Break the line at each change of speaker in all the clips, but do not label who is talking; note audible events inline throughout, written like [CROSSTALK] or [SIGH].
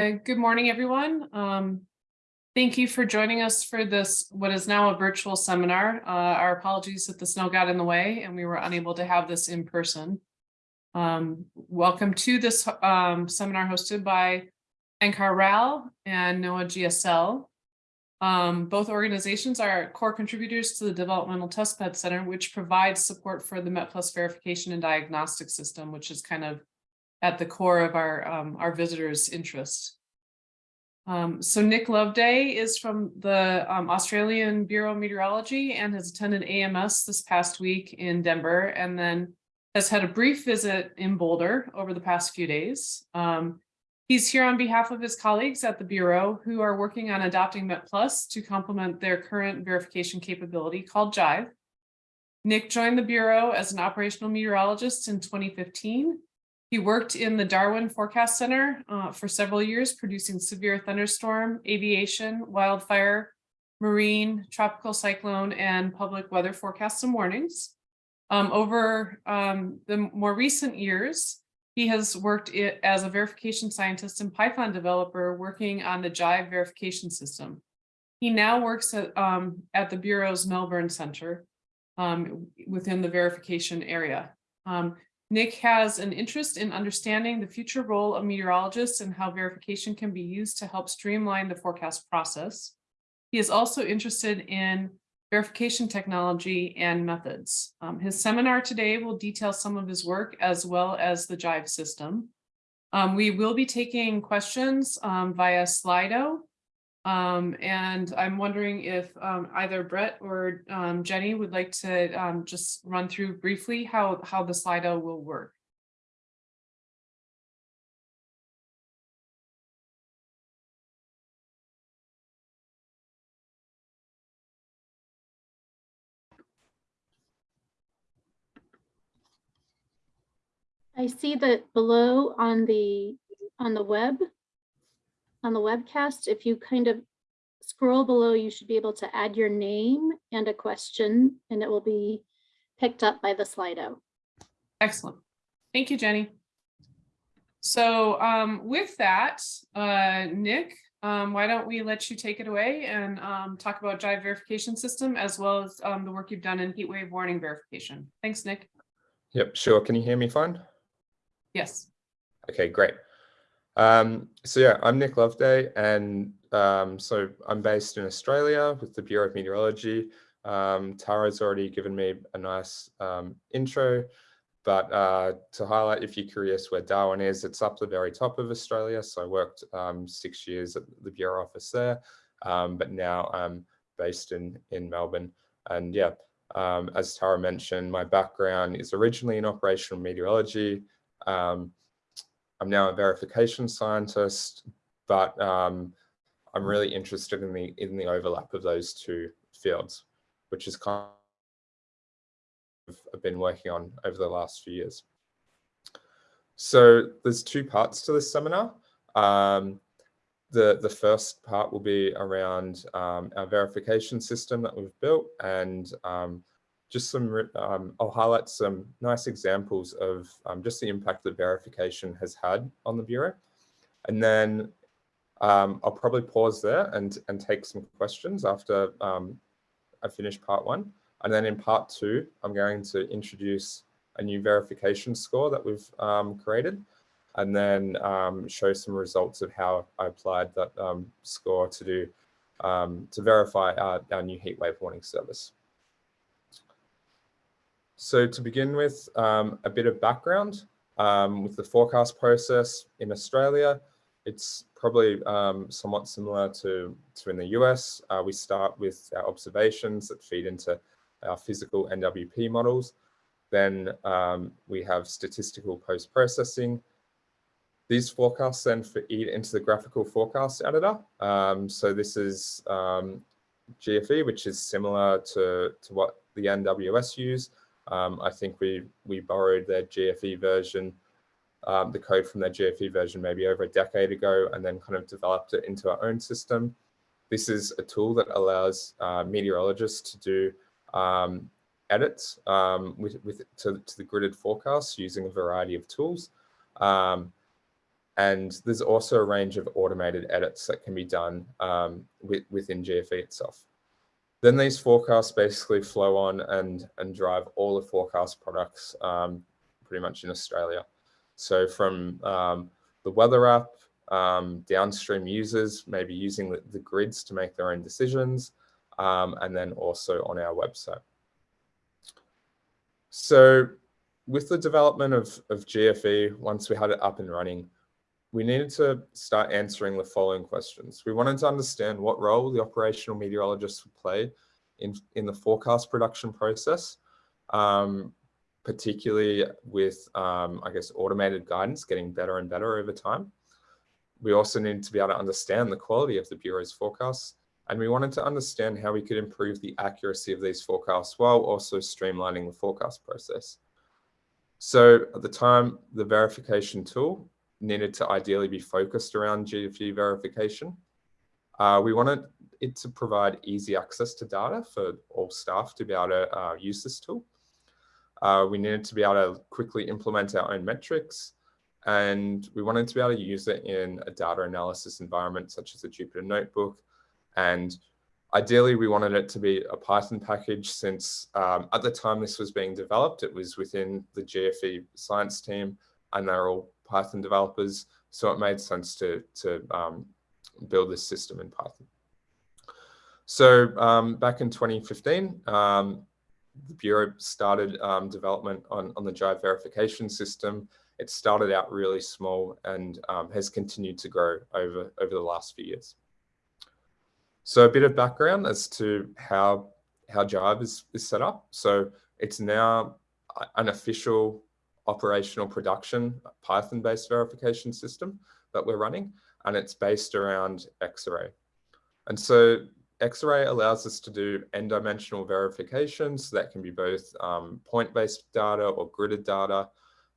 Good morning, everyone. Um, Thank you for joining us for this, what is now a virtual seminar. Uh, Our apologies that the snow got in the way and we were unable to have this in person. Um, Welcome to this um, seminar hosted by NCAR RAL and NOAA GSL. Um, Both organizations are core contributors to the Developmental Testbed Center, which provides support for the MetPlus verification and diagnostic system, which is kind of at the core of our, um, our visitors' interest. Um, so Nick Loveday is from the, um, Australian Bureau of Meteorology and has attended AMS this past week in Denver and then has had a brief visit in Boulder over the past few days. Um, he's here on behalf of his colleagues at the Bureau who are working on adopting MetPlus to complement their current verification capability called Jive. Nick joined the Bureau as an operational meteorologist in 2015 he worked in the Darwin Forecast Center uh, for several years, producing severe thunderstorm, aviation, wildfire, marine, tropical cyclone, and public weather forecasts and warnings. Um, over um, the more recent years, he has worked it as a verification scientist and Python developer working on the Jive verification system. He now works at, um, at the Bureau's Melbourne Center um, within the verification area. Nick has an interest in understanding the future role of meteorologists and how verification can be used to help streamline the forecast process. He is also interested in verification technology and methods. Um, his seminar today will detail some of his work as well as the Jive system. Um, we will be taking questions um, via Slido. Um, and I'm wondering if um, either Brett or um, Jenny would like to um, just run through briefly how, how the Slido will work.
I see that below on the, on the web, on the webcast, if you kind of scroll below, you should be able to add your name and a question, and it will be picked up by the Slido.
Excellent. Thank you, Jenny. So um, with that, uh, Nick, um, why don't we let you take it away and um, talk about Jive verification system as well as um, the work you've done in heat wave warning verification. Thanks, Nick.
Yep, sure. Can you hear me fine?
Yes.
Okay, great. Um, so yeah, I'm Nick Loveday, and um, so I'm based in Australia with the Bureau of Meteorology. Um, Tara's already given me a nice um, intro, but uh, to highlight, if you're curious where Darwin is, it's up the very top of Australia. So I worked um, six years at the Bureau office there, um, but now I'm based in, in Melbourne. And yeah, as Tara mentioned, my background is originally in operational meteorology. Um, I'm now a verification scientist, but um, I'm really interested in the in the overlap of those two fields, which is kind of I've been working on over the last few years. So there's two parts to this seminar. Um, the, the first part will be around um, our verification system that we've built and um, just some, um, I'll highlight some nice examples of um, just the impact that verification has had on the Bureau. And then um, I'll probably pause there and, and take some questions after um, I finish part one. And then in part two, I'm going to introduce a new verification score that we've um, created and then um, show some results of how I applied that score to do to verify our, our new heatwave warning service. So to begin with, um, a bit of background um, with the forecast process in Australia. It's probably um, somewhat similar to, to in the US. Uh, we start with our observations that feed into our physical NWP models. Then um, we have statistical post-processing. These forecasts then feed into the graphical forecast editor. Um, so this is um, GFE, which is similar to, to what the NWS use. Um, I think we we borrowed their GFE version, um, the code from their GFE version maybe over a decade ago, and then kind of developed it into our own system. This is a tool that allows uh, meteorologists to do um, edits um, with, with to, to, the gridded forecasts using a variety of tools. Um, And there's also a range of automated edits that can be done um, with, within GFE itself. Then these forecasts basically flow on and, and drive all the forecast products um, pretty much in Australia. So from um, the weather app, um, downstream users maybe using the, the, grids to make their own decisions, um, and then also on our website. So with the development of, of GFE, once we had it up and running, we needed to start answering the following questions. We wanted to understand what role the operational meteorologists would play in, in the forecast production process, um, particularly with, um, I guess, automated guidance getting better and better over time. We also needed to be able to understand the quality of the Bureau's forecasts, and we wanted to understand how we could improve the accuracy of these forecasts while also streamlining the forecast process. So at the time, the verification tool needed to ideally be focused around GFE verification. Uh, we wanted it to provide easy access to data for all staff to be able to uh, use this tool. Uh, we needed to be able to quickly implement our own metrics and we wanted to be able to use it in a data analysis environment such as a Jupyter Notebook. And ideally, we wanted it to be a Python package since um, at the time this was being developed, it was within the GFE science team and they're all Python developers. So it made sense to, to um, build this system in Python. So um, back in 2015, um, the Bureau started um, development on, on the Jive verification system. It started out really small and um, has continued to grow over, over the last few years. So a bit of background as to how, how Jive is, is set up. So it's now an official operational production Python-based verification system that we're running, and it's based around Xarray. And so Xarray allows us to do n-dimensional verifications. So that can be both um, point-based data or gridded data.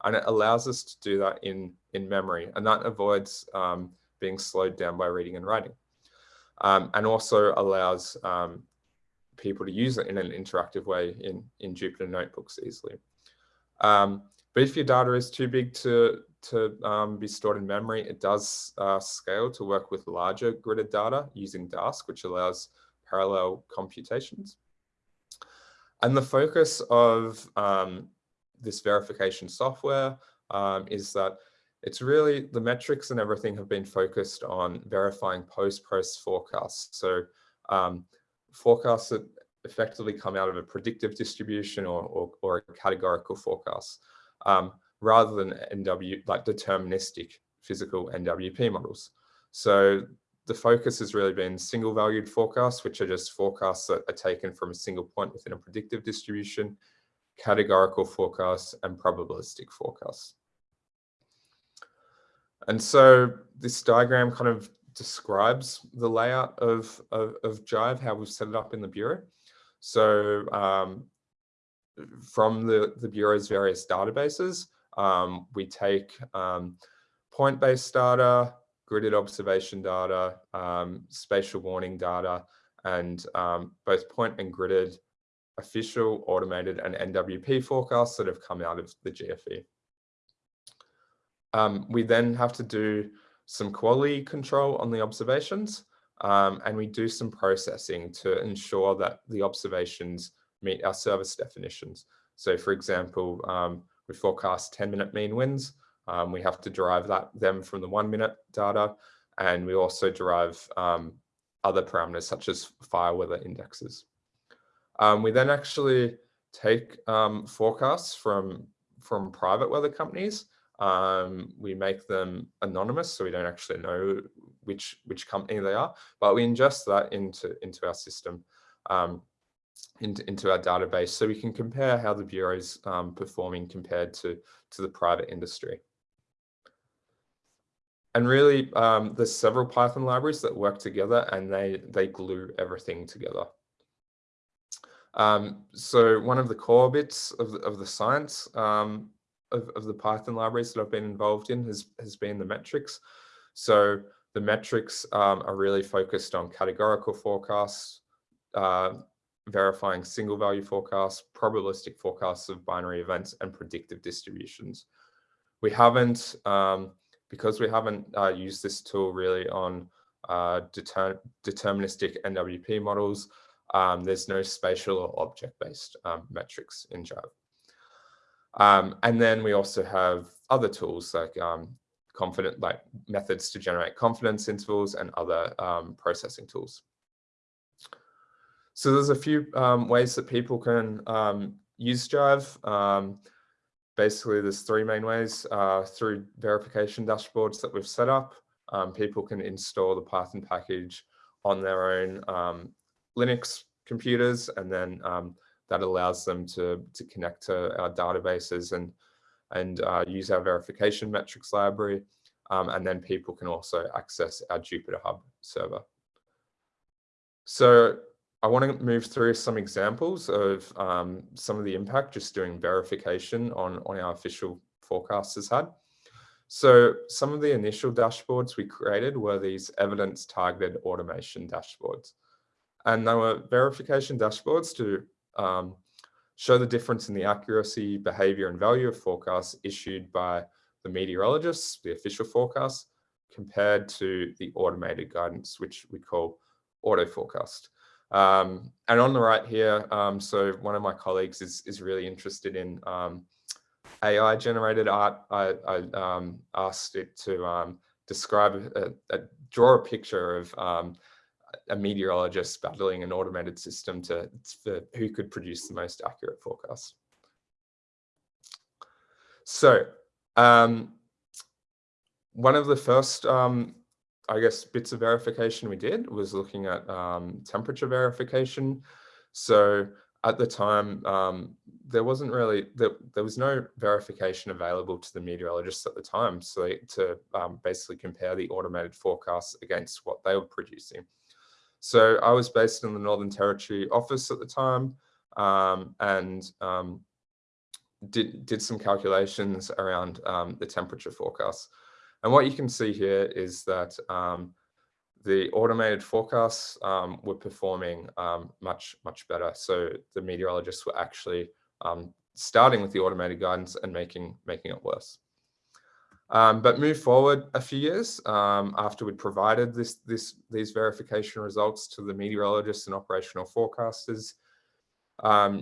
And it allows us to do that in, in memory. And that avoids um, being slowed down by reading and writing. Um, and also allows um, people to use it in an interactive way in, in Jupyter Notebooks easily. Um, but if your data is too big to, to um, be stored in memory, it does uh, scale to work with larger gridded data using Dask, which allows parallel computations. And the focus of um, this verification software um, is that it's really the metrics and everything have been focused on verifying post-post forecasts. So um, forecasts that effectively come out of a predictive distribution or, or, or a categorical forecast um, rather than NW, like deterministic physical NWP models. So the focus has really been single valued forecasts, which are just forecasts that are taken from a single point within a predictive distribution, categorical forecasts, and probabilistic forecasts. And so this diagram kind of describes the layout of, of, of Jive, how we've set it up in the Bureau. So um, from the, the Bureau's various databases. Um, we take um, point-based data, gridded observation data, um, spatial warning data, and um, both point and gridded official, automated, and NWP forecasts that have come out of the GFE. Um, we then have to do some quality control on the observations, um, and we do some processing to ensure that the observations meet our service definitions. So for example, um, we forecast 10 minute mean winds. Um, we have to derive that them from the one minute data. And we also derive um, other parameters such as fire weather indexes. Um, we then actually take um, forecasts from, from private weather companies. Um, we make them anonymous, so we don't actually know which, which company they are, but we ingest that into, into our system. Um, into, our database so we can compare how the Bureau is um, performing compared to, to the private industry. And really, um, there's several Python libraries that work together and they, they glue everything together. Um, so one of the core bits of the, of the science um, of, of the Python libraries that I've been involved in has, has been the metrics. So the metrics um, are really focused on categorical forecasts, uh, verifying single value forecasts, probabilistic forecasts of binary events, and predictive distributions. We haven't um, because we haven't uh, used this tool really on uh, deter deterministic NWP models, um, there's no spatial or object-based um, metrics in Jive. Um, and then we also have other tools like um, confident, like methods to generate confidence intervals and other um, processing tools. So there's a few um, ways that people can um, use Jive. Um, basically, there's three main ways uh, through verification dashboards that we've set up. Um, people can install the Python package on their own um, Linux computers, and then um, that allows them to, to connect to our databases and, and uh, use our verification metrics library. and then people can also access our Jupyter Hub server. So I want to move through some examples of um, some of the impact just doing verification on, on our official forecasts has had. So some of the initial dashboards we created were these evidence targeted automation dashboards. And they were verification dashboards to um, show the difference in the accuracy, behavior and value of forecasts issued by the meteorologists, the official forecasts, compared to the automated guidance, which we call auto forecast. Um, and on the right here, um, so one of my colleagues is, is really interested in um, AI generated art. I, I um, asked it to um, describe, a, a, draw a picture of um, a meteorologist battling an automated system to, for who could produce the most accurate forecast. So one of the first I guess bits of verification we did was looking at um, temperature verification. So at the time, um, there wasn't really, there, there was no verification available to the meteorologists at the time. So to um, basically compare the automated forecasts against what they were producing. So I was based in the Northern Territory office at the time um, and um, did, did some calculations around um, the temperature forecasts. And what you can see here is that um, the automated forecasts um, were performing um, much, much better. So the meteorologists were actually um, starting with the automated guidance and making, making it worse. Um, but move forward a few years um, after we'd provided this, this, these verification results to the meteorologists and operational forecasters,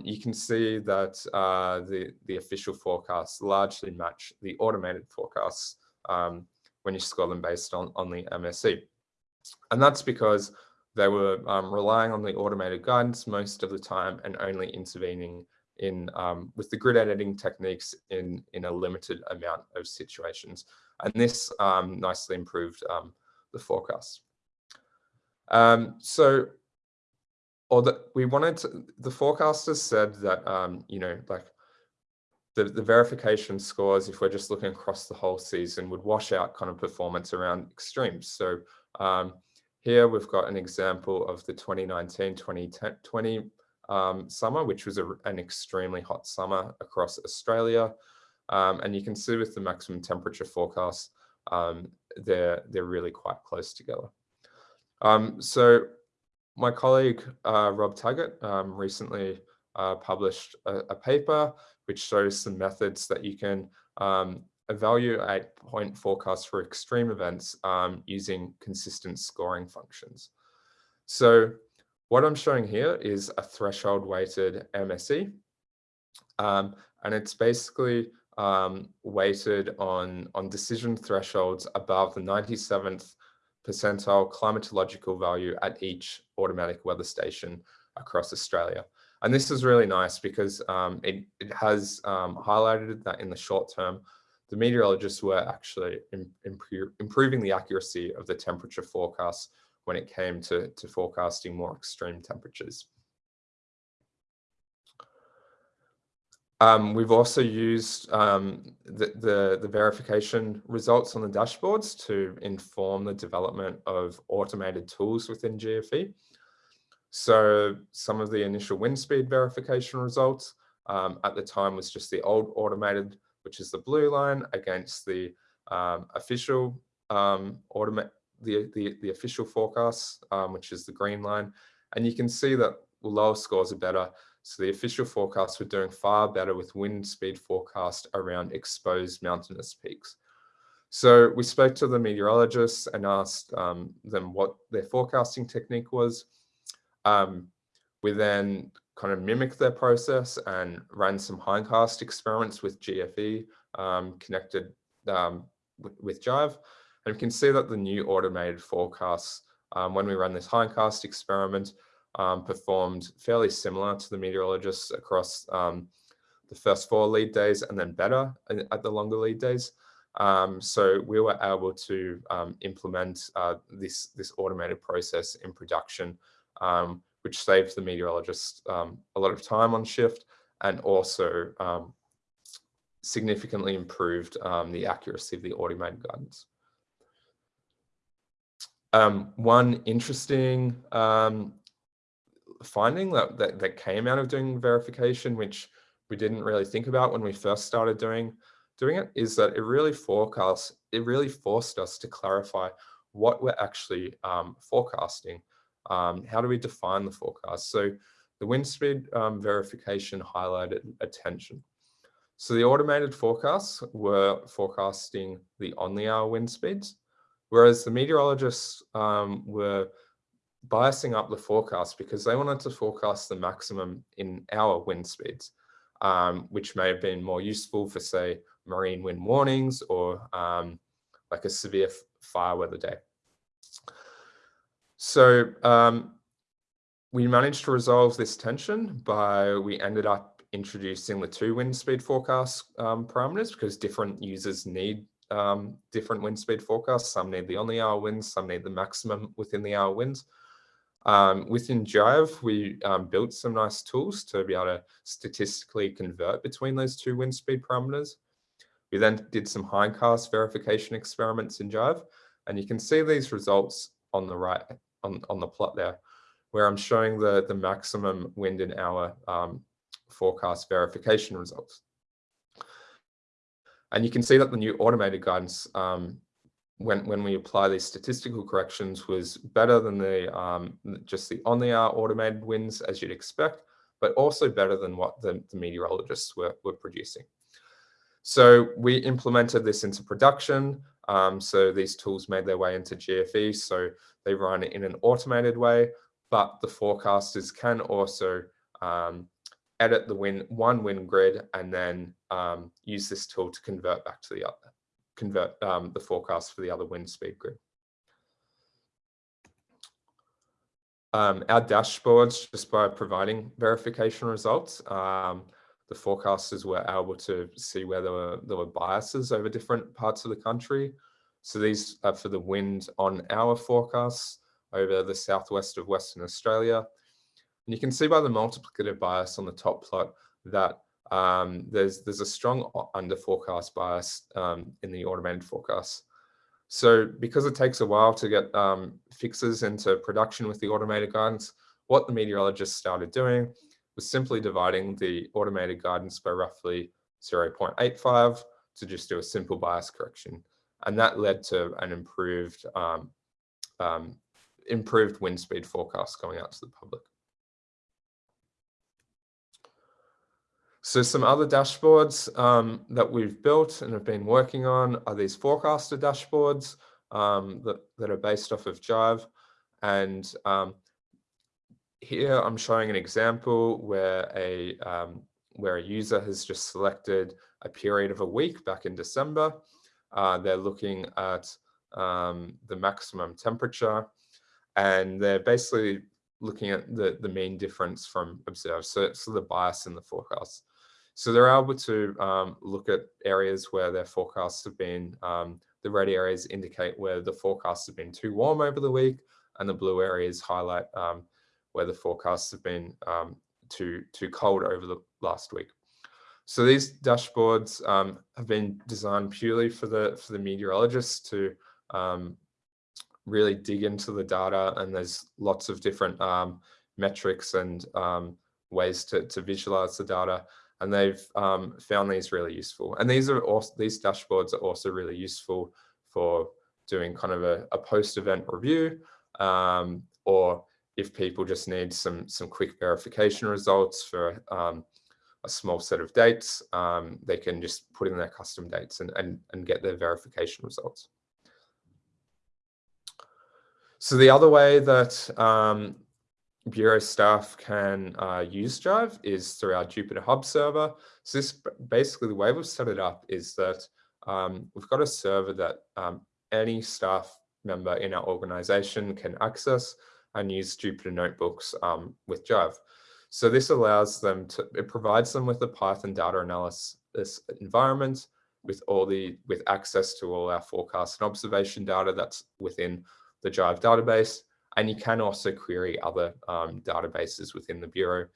you can see that uh, the, the official forecasts largely match the automated forecasts um, when you score them based on, on the MSE. And that's because they were um, relying on the automated guidance most of the time and only intervening in um, with the grid editing techniques in, in a limited amount of situations. And this um, nicely improved um, the forecast. Um, so or that we wanted to, the forecasters said that, um, you know, like the, the verification scores, if we're just looking across the whole season, would wash out kind of performance around extremes. So um, here we've got an example of the 2019-2020 um, summer, which was a, an extremely hot summer across Australia. Um, and you can see with the maximum temperature forecast, um, they're, they're really quite close together. Um, so my colleague, uh, Rob Taggart, um, recently uh, published a, a paper which shows some methods that you can um, evaluate point forecasts for extreme events um, using consistent scoring functions. So what I'm showing here is a threshold weighted MSE. Um, and it's basically um, weighted on, on decision thresholds above the 97th percentile climatological value at each automatic weather station across Australia. And this is really nice because um, it, it has um, highlighted that in the short term, the meteorologists were actually improving the accuracy of the temperature forecasts when it came to, to forecasting more extreme temperatures. Um, we've also used um, the, the, the, verification results on the dashboards to inform the development of automated tools within GFE. So some of the initial wind speed verification results um, at the time was just the old automated, which is the blue line against the um, official um, automate the, the, the official forecast, um, which is the green line. And you can see that lower scores are better. So the official forecasts were doing far better with wind speed forecast around exposed mountainous peaks. So we spoke to the meteorologists and asked um, them what their forecasting technique was. Um, we then kind of mimicked their process and ran some hindcast experiments with GFE um, connected um, with, Jive. And we can see that the new automated forecasts, um, when we ran this hindcast experiment, um, performed fairly similar to the meteorologists across um, the first four lead days and then better at at the longer lead days. Um, so we were able to um, implement uh, this, this automated process in production, um, which saves the meteorologists um, a lot of time on shift and also um, significantly improved um, the accuracy of the automated guidance. Um, one interesting um, finding that, that that came out of doing verification, which we didn't really think about when we first started doing doing it, is that it really forecasts. It really forced us to clarify what we're actually um, forecasting. Um, how do we define the forecast? So the wind speed um, verification highlighted attention. So the automated forecasts were forecasting the on the hour wind speeds, whereas the meteorologists um, were biasing up the forecast because they wanted to forecast the maximum in hour wind speeds, um, which may have been more useful for say marine wind warnings or um, like a severe fire weather day. So um, we managed to resolve this tension by we ended up introducing the two wind speed forecast um, parameters because different users need um, different wind speed forecasts. Some need the on the hour winds, some need the maximum within the hour winds. Um, within Jive, we um, built some nice tools to be able to statistically convert between those two wind speed parameters. We then did some hindcast verification experiments in Jive, and you can see these results on the right on, on the plot there, where I'm showing the, the maximum wind in hour um, forecast verification results. And you can see that the new automated guidance, um, when, when we apply these statistical corrections, was better than the um, just the on the hour automated winds as you'd expect, but also better than what the, the meteorologists were, were producing. So we implemented this into production. Um, so these tools made their way into GFE. So they run in an automated way, but the forecasters can also um, edit the one wind grid and then um, use this tool to convert back to the other, convert um, the forecast for the other wind speed grid. Um, our dashboards, just by providing verification results, um, the forecasters were able to see where there were, there were biases over different parts of the country. So these are for the wind on our forecasts over the southwest of Western Australia. And you can see by the multiplicative bias on the top plot that um, there's, there's a strong under forecast bias um, in the automated forecasts. So because it takes a while to get um, fixes into production with the automated guidance, what the meteorologists started doing was simply dividing the automated guidance by roughly 0.85 to just do a simple bias correction. And that led to an improved um, um, improved wind speed forecast going out to the public. So some other dashboards um, that we've built and have been working on are these forecaster dashboards um, that, that are based off of Jive. And um, here I'm showing an example where a um, where a user has just selected a period of a week back in December. Uh, they're looking at um, the maximum temperature and they're basically looking at the, the mean difference from observed. So, so the bias in the forecast. So they're able to um, look at areas where their forecasts have been, um, the red areas indicate where the forecasts have been too warm over the week and the blue areas highlight um, where the forecasts have been um, too, too cold over the last week. So these dashboards um, have been designed purely for the for the meteorologists to um, really dig into the data and there's lots of different um, metrics and um, ways to, to visualize the data and they've um, found these really useful and these are also these dashboards are also really useful for doing kind of a, a post-event review um, or if people just need some some quick verification results for um, a small set of dates, um, they can just put in their custom dates and, and, and get their verification results. So the other way that um, Bureau staff can uh, use Jive is through our Jupyter Hub server. So this basically the way we've set it up is that um, we've got a server that um, any staff member in our organization can access and use Jupyter notebooks um, with Jive. So this allows them to, it provides them with a Python data analysis environment with all the, with access to all our forecast and observation data that's within the Jive database. And you can also query other um, databases within the Bureau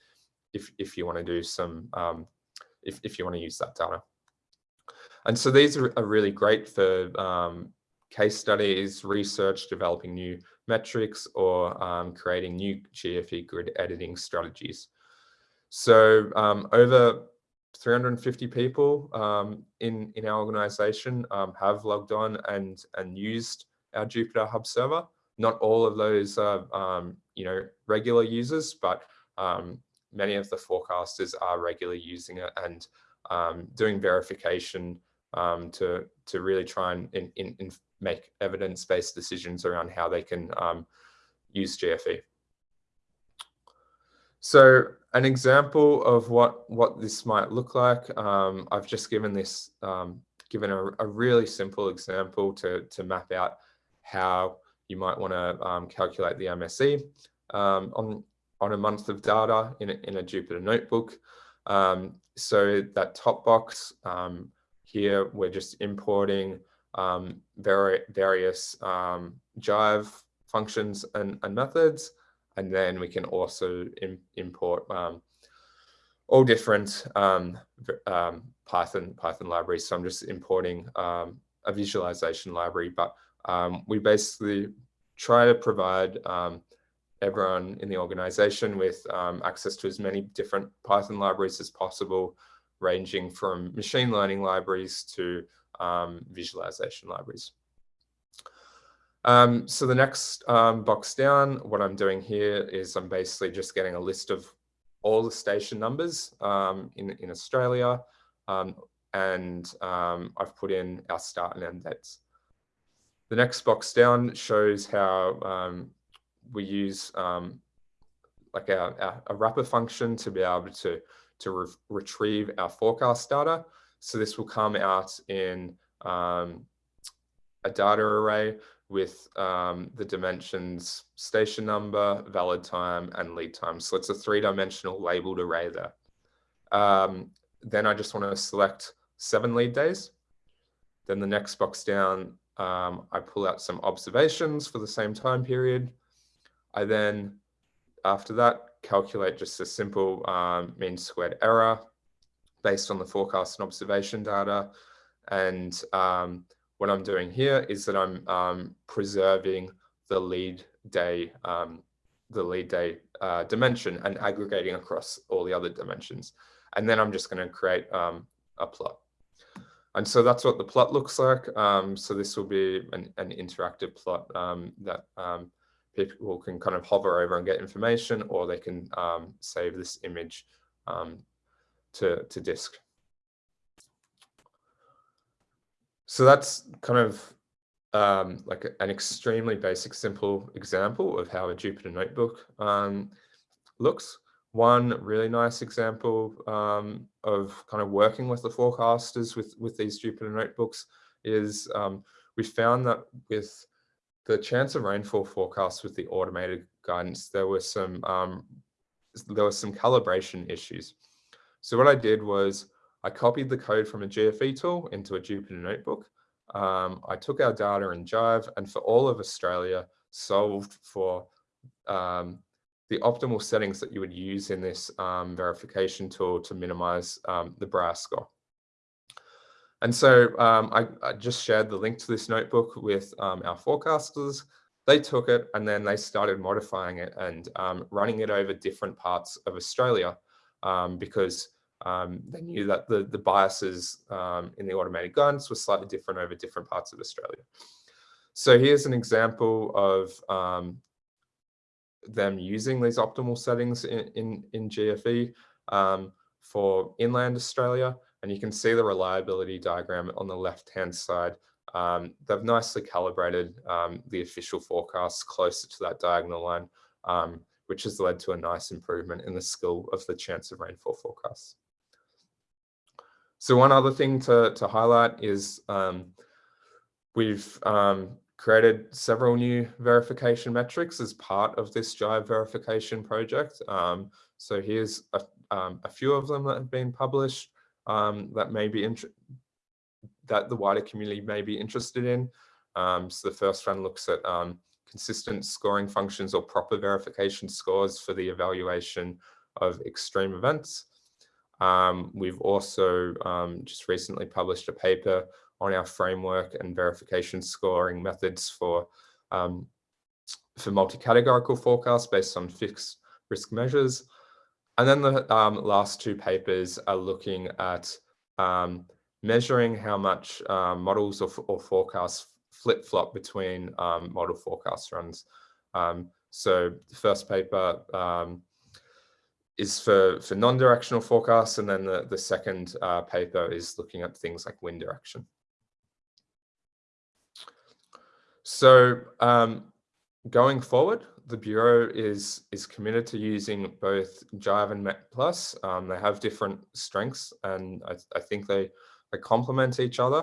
if, if you want to do some, um, if, if you want to use that data. And so these are, are really great for um, case studies, research, developing new metrics, or um, creating new GFE grid editing strategies. So um, over 350 people um, in, in our organization um, have logged on and, and used our Jupyter Hub server. Not all of those are, um, you know, regular users, but um, many of the forecasters are regularly using it and doing verification to, to really try and in, in, in make evidence-based decisions around how they can um, use GFE. So an example of what, what this might look like, um, I've just given this, um, given a, a, really simple example to, to map out how you might want to um, calculate the MSE um, on, on a month of data in a, in a Jupyter notebook. Um, so that top box here, we're just importing um, vari various um, Jive functions and, and, methods. And then we can also Im import um, all different um, um, Python Python libraries. So I'm just importing um, a visualization library, but we basically try to provide everyone in the organization with access to as many different Python libraries as possible, ranging from machine learning libraries to um, visualization libraries. Um, so the next um, box down, what I'm doing here is I'm basically just getting a list of all the station numbers um, in, in Australia. Um, and um, I've put in our start and end dates. The next box down shows how we use like our, our, a wrapper function to be able to, to re retrieve our forecast data. So this will come out in um, a data array with um, the dimensions station number, valid time, and lead time. So it's a three-dimensional labeled array there. Um, then I just want to select seven lead days. Then the next box down, um, I pull out some observations for the same time period. I then, after that, calculate just a simple um, mean squared error based on the forecast and observation data. And um, what I'm doing here is that I'm um, preserving the lead day, um, the lead day uh, dimension and aggregating across all the other dimensions. And then I'm just going to create um, a plot. And so that's what the plot looks like. Um, so this will be an, an interactive plot um, that people can kind of hover over and get information, or they can save this image to, to disk. So that's kind of um, like an extremely basic, simple example of how a Jupyter notebook um, looks. One really nice example um, of kind of working with the forecasters with, with these Jupyter notebooks is um, we found that with the chance of rainfall forecasts with the automated guidance, there were some um, there were some calibration issues. So what I did was I copied the code from a GFE tool into a Jupyter notebook. Um, I took our data in Jive and for all of Australia solved for um, the optimal settings that you would use in this um, verification tool to minimize um, the Brier score. And so um, I, I, just shared the link to this notebook with um, our forecasters. They took it and then they started modifying it and running it over different parts of Australia because um, they knew that the, the biases um, in the automated guidance were slightly different over different parts of Australia. So here's an example of um, them using these optimal settings in, in, in GFE. Um, for inland Australia. And you can see the reliability diagram on the left-hand side. Um, they've nicely calibrated um, the official forecasts closer to that diagonal line, um, which has led to a nice improvement in the skill of the chance of rainfall forecasts. So one other thing to, to highlight is um, we've um, created several new verification metrics as part of this Jive verification project. Um, so here's a, um, a few of them that have been published um, that may be that the wider community may be interested in. Um, so the first one looks at consistent scoring functions or proper verification scores for the evaluation of extreme events. Um, we've also um, just recently published a paper on our framework and verification scoring methods for um, for multi-categorical forecasts based on fixed risk measures. And then the um, last two papers are looking at um, measuring how much um, models or, or forecasts flip-flop between model forecast runs. So the first paper is for, for non-directional forecasts, and then the, the second uh, paper is looking at things like wind direction. So um, going forward, the Bureau is, is committed to using both Jive and Met Plus. Um, they have different strengths, and I, I think they, they complement each other.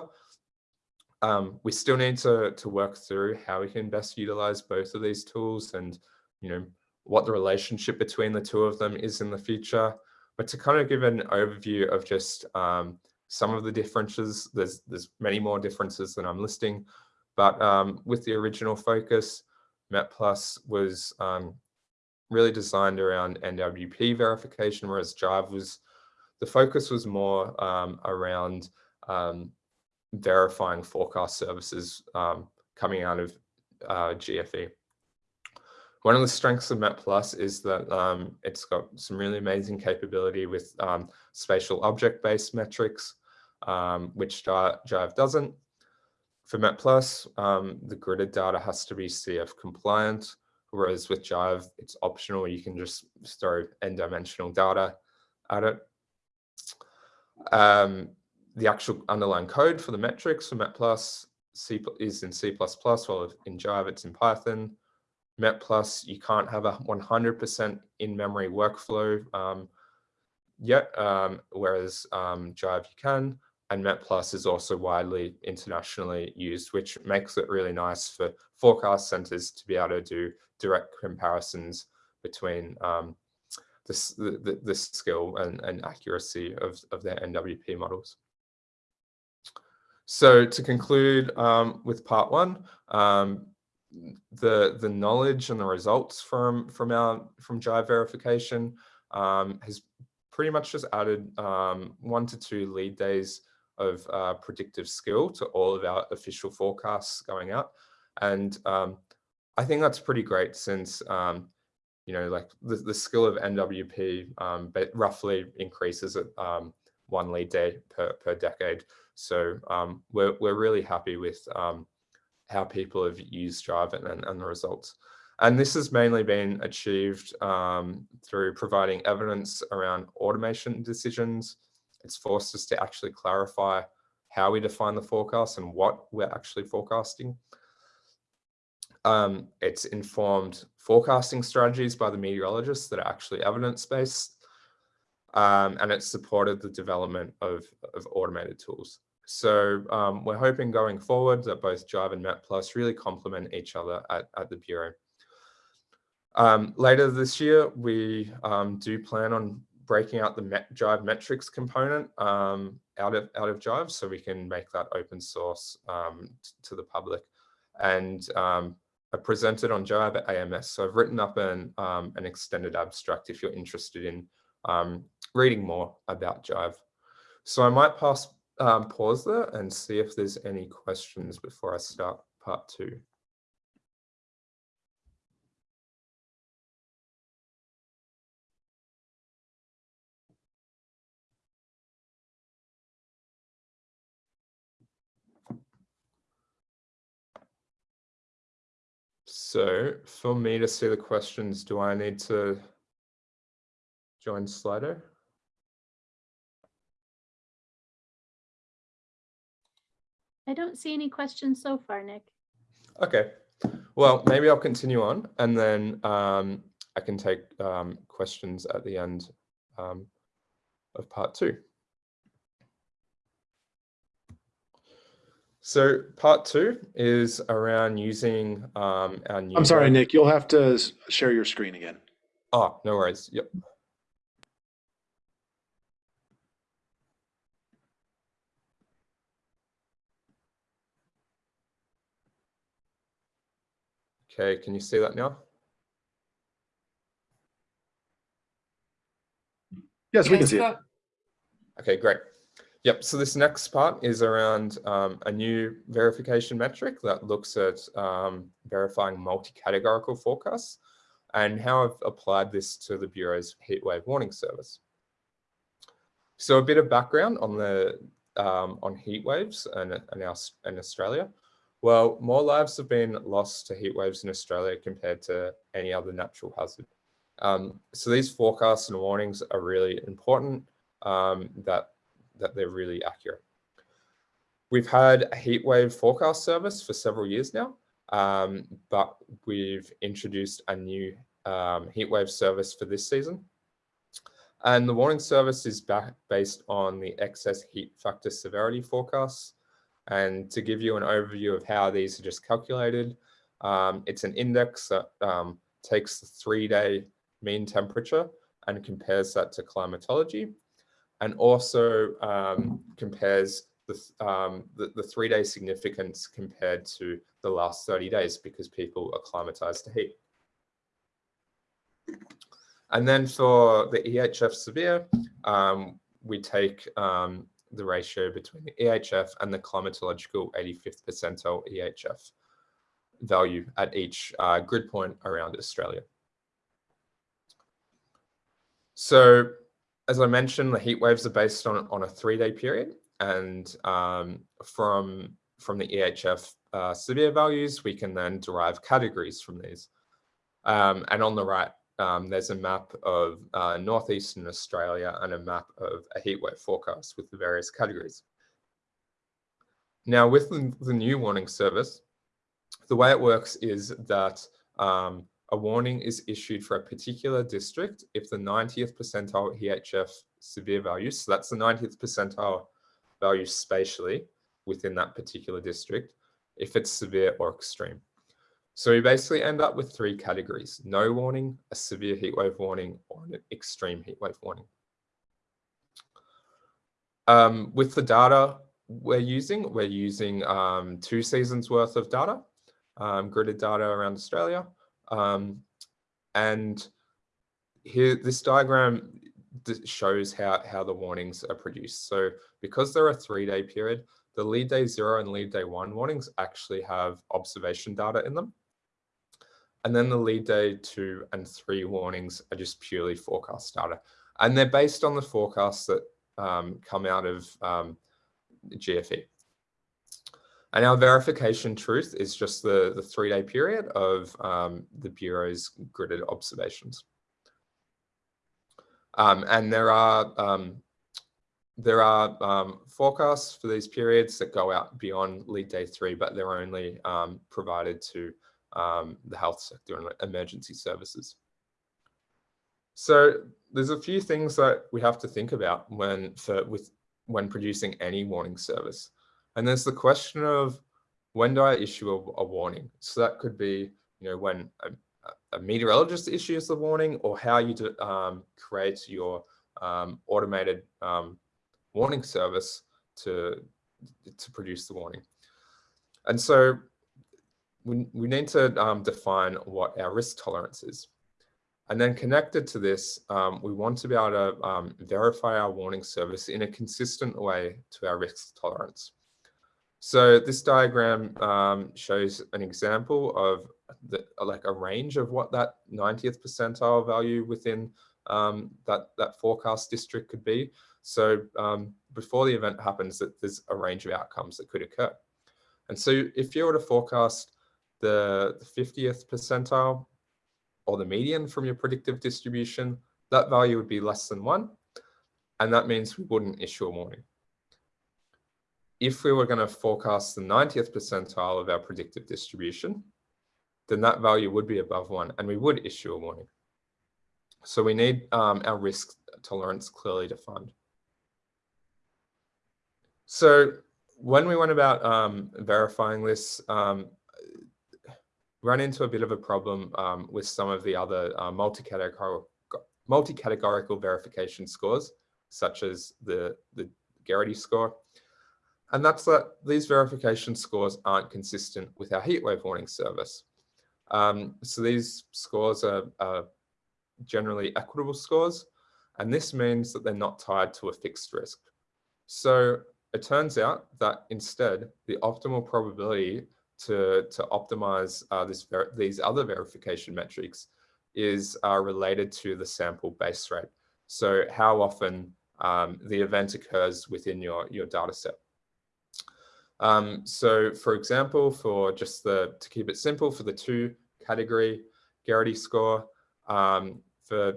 Um, we still need to, to work through how we can best utilize both of these tools and, you know, what the relationship between the two of them is in the future. But to kind of give an overview of just um, some of the differences, there's, there's many more differences than I'm listing, but um, with the original focus, MetPlus was um, really designed around NWP verification, whereas Jive was, the focus was more um, around um, verifying forecast services um, coming out of uh, GFE. One of the strengths of MetPlus is that um, it's got some really amazing capability with um, spatial object-based metrics, um, which Jive doesn't. For MetPlus, um, the gridded data has to be CF compliant, whereas with Jive, it's optional. You can just throw n-dimensional data at it. Um, the actual underlying code for the metrics for MetPlus C is in C++, while in Jive it's in Python. MetPlus, you can't have a 100% in-memory workflow um, yet, um, whereas um, Jive you can. And MetPlus is also widely internationally used, which makes it really nice for forecast centers to be able to do direct comparisons between um, this, the, the, skill and, and accuracy of, of their NWP models. So to conclude um, with part one, um, the the knowledge and the results from from our from Jive verification um, has pretty much just added um, one to two lead days of uh, predictive skill to all of our official forecasts going out, and um, I think that's pretty great since um, you know like the, the skill of NWP um, roughly increases at um, one lead day per per decade. So we're we're really happy with how people have used Jive and, and the results. And this has mainly been achieved um, through providing evidence around automation decisions. It's forced us to actually clarify how we define the forecast and what we're actually forecasting. Um, it's informed forecasting strategies by the meteorologists that are actually evidence-based. Um, and it's supported the development of, of automated tools. So um, we're hoping going forward that both Jive and MetPlus really complement each other at, at the Bureau. Um, later this year, we um, do plan on breaking out the Met Jive metrics component um, out of out of Jive, so we can make that open source um, to the public. And um, I presented on Jive at AMS, so I've written up an an extended abstract if you're interested in reading more about Jive. So I might pass um, pause there and see if there's any questions before I start part two. So for me to see the questions, do I need to join Slido?
I don't see any questions so far, Nick.
Okay, well, maybe I'll continue on and then um, I can take um, questions at the end um, of part two. So part two is around using um, our new.
I'm sorry, Nick, you'll have to share your screen again.
Oh, no worries. Yep. Okay, can you see that now?
Yes, we can see it.
Okay, great. Yep, so this next part is around um, a new verification metric that looks at um, verifying multi-categorical forecasts and how I've applied this to the Bureau's heatwave warning service. So a bit of background on the um, on heat waves and, and our, in Australia. Well, more lives have been lost to heat waves in Australia compared to any other natural hazard. Um, so these forecasts and warnings are really important um, that, that they're really accurate. We've had a heat wave forecast service for several years now, um, but we've introduced a new um, heat wave service for this season. And the warning service is based on the excess heat factor severity forecasts. And to give you an overview of how these are just calculated, um, it's an index that um, takes the three-day mean temperature and compares that to climatology and also um, compares the, um, the, the three-day significance compared to the last 30 days because people acclimatized to heat. And then for the EHF severe, um, we take um, the ratio between the EHF and the climatological 85th percentile EHF value at each uh, grid point around Australia. So as I mentioned, the heat waves are based on, on a three-day period. And um, from, from the EHF uh, severe values, we can then derive categories from these. Um, and on the right, um, there's a map of uh, Northeastern Australia and a map of a heatwave forecast with the various categories. Now, with the, the new warning service, the way it works is that um, a warning is issued for a particular district if the 90th percentile EHF severe value, so that's the 90th percentile value spatially within that particular district, if it's severe or extreme. So we basically end up with three categories, no warning, a severe heatwave warning, or an extreme heatwave warning. Um, with the data we're using, we're using um, two seasons worth of data, um, gridded data around Australia. Um, and here, this diagram shows how, how the warnings are produced. So because they're a three day period, the lead day zero and lead day one warnings actually have observation data in them. And then the lead day two and three warnings are just purely forecast data. And they're based on the forecasts that um, come out of um, GFE. And our verification truth is just the, the three day period of um, the Bureau's gridded observations. Um, and there are um, there are um, forecasts for these periods that go out beyond lead day three, but they're only um, provided to um, the health sector and emergency services. So there's a few things that we have to think about when for with when producing any warning service. And there's the question of when do I issue a, a warning? So that could be, you know, when a, a meteorologist issues the warning or how you do, um, create your um, automated um, warning service to, to produce the warning. And so we, we need to um, define what our risk tolerance is. And then connected to this, um, we want to be able to um, verify our warning service in a consistent way to our risk tolerance. So this diagram um, shows an example of the, like a range of what that 90th percentile value within um, that, that forecast district could be. So um, before the event happens, that there's a range of outcomes that could occur. And so if you were to forecast the, the 50th percentile or the median from your predictive distribution, that value would be less than one. And that means we wouldn't issue a warning. if we were going to forecast the 90th percentile of our predictive distribution, then that value would be above one and we would issue a warning. So we need um, our risk tolerance clearly defined. So when we went about um, verifying this, um, ran into a bit of a problem um, with some of the other uh, multi-categorical multi-categorical verification scores, such as the, the Gerrity score. And that's that these verification scores aren't consistent with our heatwave warning service. Um, so these scores are, are generally equitable scores, and this means that they're not tied to a fixed risk. So it turns out that instead, the optimal probability to, to optimize uh, this these other verification metrics is uh, related to the sample base rate. So how often um, the event occurs within your, your data set. Um, so for example, for just the, to keep it simple, for the two category Gerrity score, um, for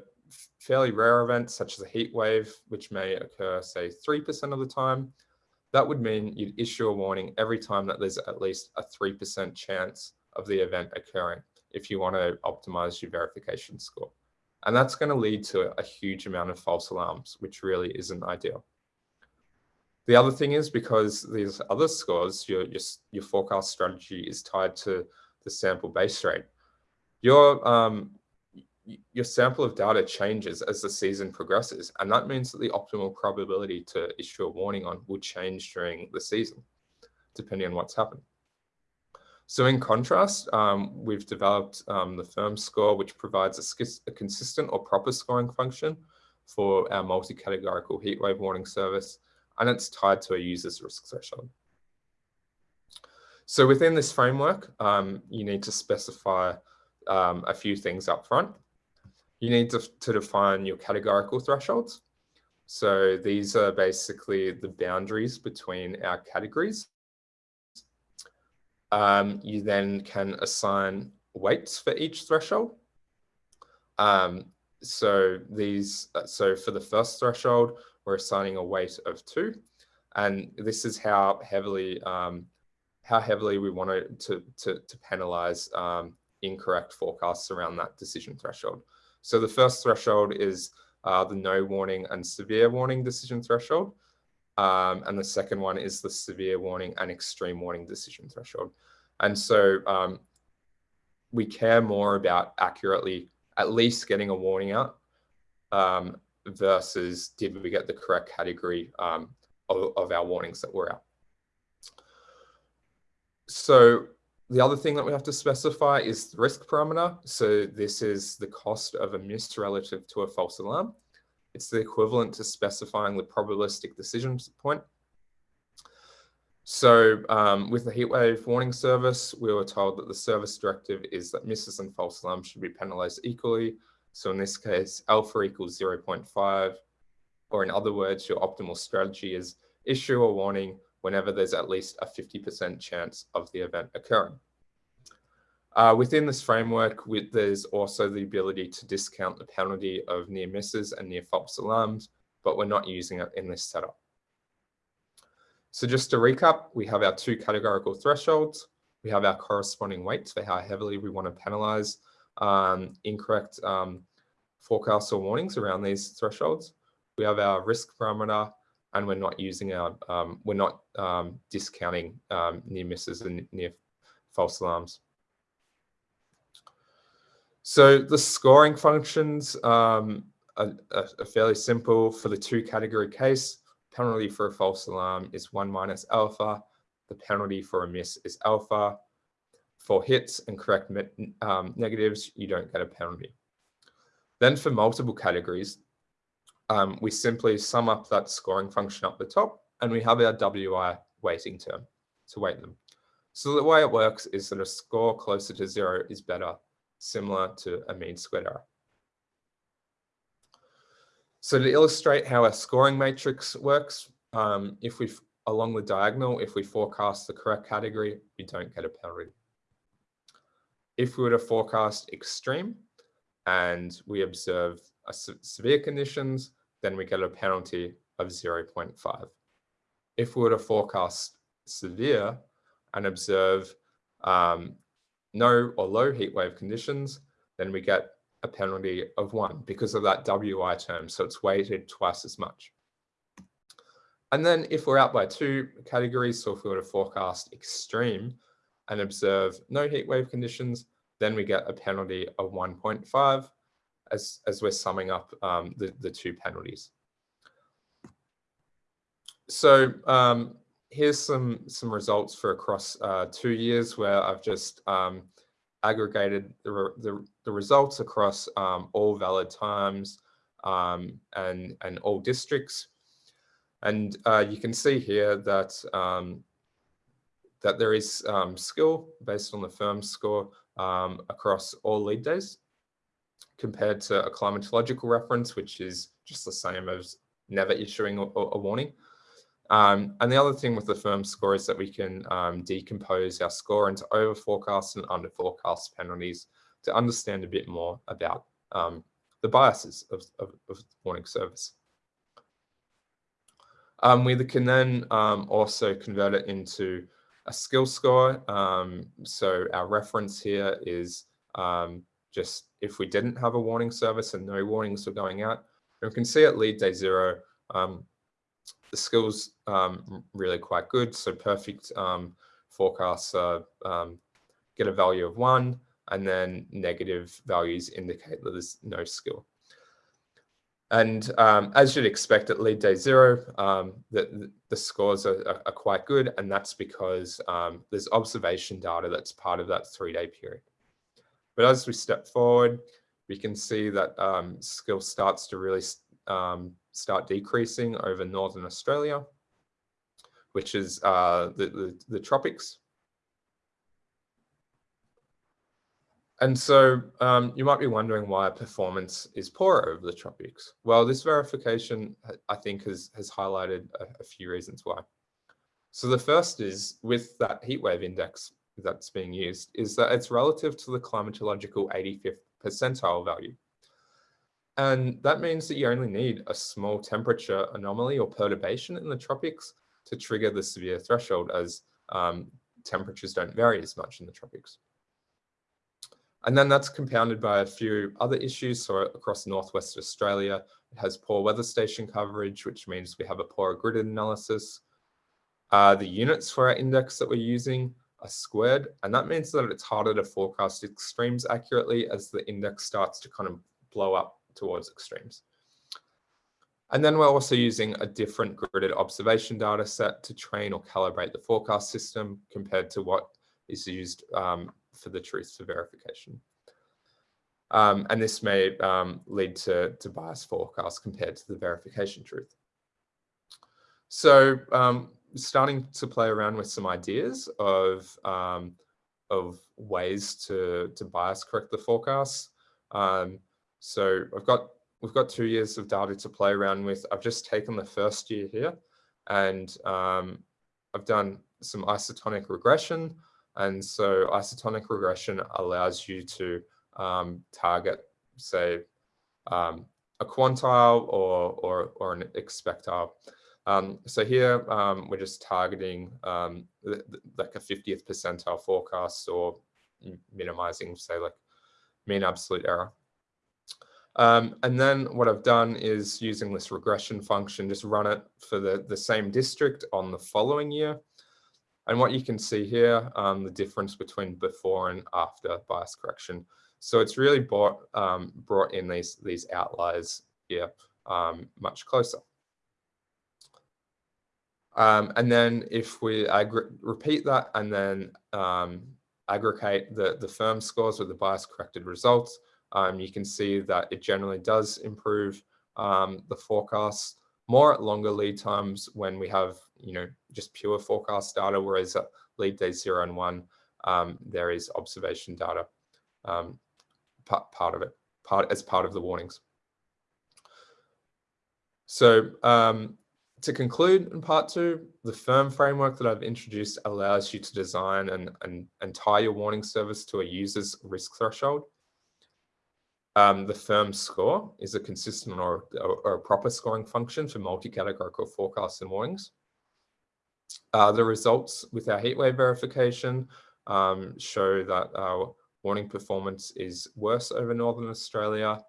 fairly rare events such as a heat wave, which may occur, say, 3% of the time, that would mean you'd issue a warning every time that there's at least a 3% chance of the event occurring if you want to optimize your verification score. And that's going to lead to a huge amount of false alarms, which really isn't ideal. The other thing is because these other scores, your, your, your forecast strategy is tied to the sample base rate. Your, um, your sample of data changes as the season progresses, and that means that the optimal probability to issue a warning on will change during the season, depending on what's happened. So in contrast, um, we've developed um, the firm score, which provides a, a, consistent or proper scoring function for our multi-categorical heatwave warning service, and it's tied to a user's risk threshold. So within this framework, um, you need to specify um, a few things up front you need to, to define your categorical thresholds. So these are basically the boundaries between our categories. Um, you then can assign weights for each threshold. Um, so these, uh, so for the first threshold, we're assigning a weight of two, and this is how heavily, um, how heavily we want to to to, to penalize um, incorrect forecasts around that decision threshold. So the first threshold is uh, the no warning and severe warning decision threshold. Um, and the second one is the severe warning and extreme warning decision threshold. And so um, we care more about accurately at least getting a warning out um, versus did we get the correct category um, of, of our warnings that were out. So the other thing that we have to specify is the risk parameter. So this is the cost of a miss relative to a false alarm. It's the equivalent to specifying the probabilistic decision point. So um, with the heatwave warning service, we were told that the service directive is that misses and false alarms should be penalized equally. So in this case, alpha equals 0.5, or in other words, your optimal strategy is issue a warning whenever there's at least a 50% chance of the event occurring. Uh, within this framework, there's also the ability to discount the penalty of near misses and near false alarms, but we're not using it in this setup. So just to recap, we have our two categorical thresholds. We have our corresponding weights for how heavily we want to penalize um, incorrect um, forecasts or warnings around these thresholds. We have our risk parameter and we're not using our, um, we're not um, discounting um, near misses and near false alarms. So the scoring functions um, are, are, fairly simple. For the two category case, penalty for a false alarm is one minus alpha. The penalty for a miss is alpha. For hits and correct um, negatives, you don't get a penalty. Then for multiple categories, um, we simply sum up that scoring function up the top and we have our WI weighting term to weight them. So the way it works is that a score closer to zero is better, similar to a mean squared error. So to illustrate how a scoring matrix works, um, if we, along the diagonal, if we forecast the correct category, we don't get a penalty. If we were to forecast extreme and we observe severe conditions, then we get a penalty of 0.5. if we were to forecast severe and observe um, no or low heat wave conditions, then we get a penalty of one because of that WI term. So it's weighted twice as much. And then if we're out by two categories, so if we were to forecast extreme and observe no heat wave conditions, then we get a penalty of 1.5 as, as we're summing up um, the, the two penalties. So um, here's some, some results for across uh, two years where I've just um, aggregated the, re the, the, results across um, all valid times um, and, and all districts. And uh, you can see here that um, that there is skill based on the firm score across all lead days compared to a climatological reference, which is just the same as never issuing a, a warning. Um, and the other thing with the firm score is that we can um, decompose our score into over forecast and under forecast penalties to understand a bit more about um, the biases of, of, of warning service. Um, we can then um, also convert it into a skill score. Um, so our reference here is just if we didn't have a warning service and no warnings were going out. And we can see at lead day zero, um, the skills um, really quite good. So perfect forecasts uh, get a value of one and then negative values indicate that there's no skill. And um, as you'd expect at lead day zero, um, the, the scores are, are, are, quite good. And that's because um, there's observation data that's part of that three day period. But as we step forward, we can see that um, skill starts to really um, start decreasing over Northern Australia, which is uh, the, the, the tropics. And so um, you might be wondering why performance is poorer over the tropics. Well, this verification, I think, has, has highlighted a, a few reasons why. So the first is with that heatwave index that's being used is that it's relative to the climatological 85th percentile value. And that means that you only need a small temperature anomaly or perturbation in the tropics to trigger the severe threshold as um, temperatures don't vary as much in the tropics. And then that's compounded by a few other issues. So across Northwest Australia, it has poor weather station coverage, which means we have a poorer grid analysis. Uh, the units for our index that we're using are squared, and that means that it's harder to forecast extremes accurately as the index starts to kind of blow up towards extremes. And then we're also using a different gridded observation data set to train or calibrate the forecast system compared to what is used um, for the truth for verification. Um, and this may um, lead to, to biased forecasts compared to the verification truth. So um, starting to play around with some ideas of, um, of ways to, to bias correct the forecasts. Um, so I've got, we've got two years of data to play around with. I've just taken the first year here and um, I've done some isotonic regression and so isotonic regression allows you to um, target, say, um, a quantile or, or, or an expectile. Um, so here um, we're just targeting um, like a 50th percentile forecast or minimizing, say, like mean absolute error. Um, and then what I've done is using this regression function, just run it for the, the same district on the following year. And what you can see here, um, the difference between before and after bias correction. So it's really brought, um, brought in these, these outliers here much closer. Um, and then if we repeat that and then um, aggregate the, the firm scores with the bias corrected results, um, you can see that it generally does improve the forecasts more at longer lead times when we have, you know, just pure forecast data, whereas at lead day zero and one, um, there is observation data um, part, part of it, part as part of the warnings. So um, to conclude in part two, the firm framework that I've introduced allows you to design and, and, and tie your warning service to a user's risk threshold. Um, the firm score is a consistent or, or, a proper scoring function for multi-categorical forecasts and warnings. uh, the results with our heatwave verification um, show that our warning performance is worse over Northern Australia.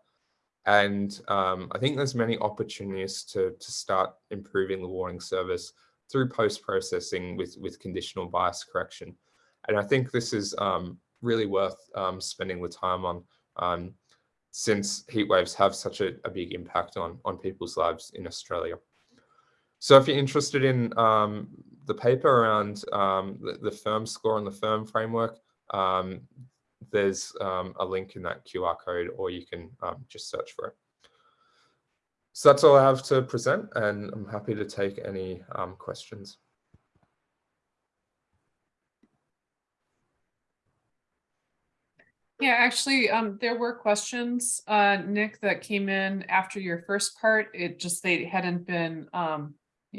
And um, I think there's many opportunities to, to start improving the warning service through post-processing with, with conditional bias correction. And I think this is um, really worth um, spending the time on um, since heat waves have such a, a, big impact on, on people's lives in Australia. So if you're interested in um, the paper around um, the, the firm score and the firm framework, there's um, a link in that QR code or you can um, just search for it. So that's all I have to present and I'm happy to take any um, questions.
Yeah, actually, um, there were questions, uh, Nick, that came in after your first part. It just, they hadn't been, um,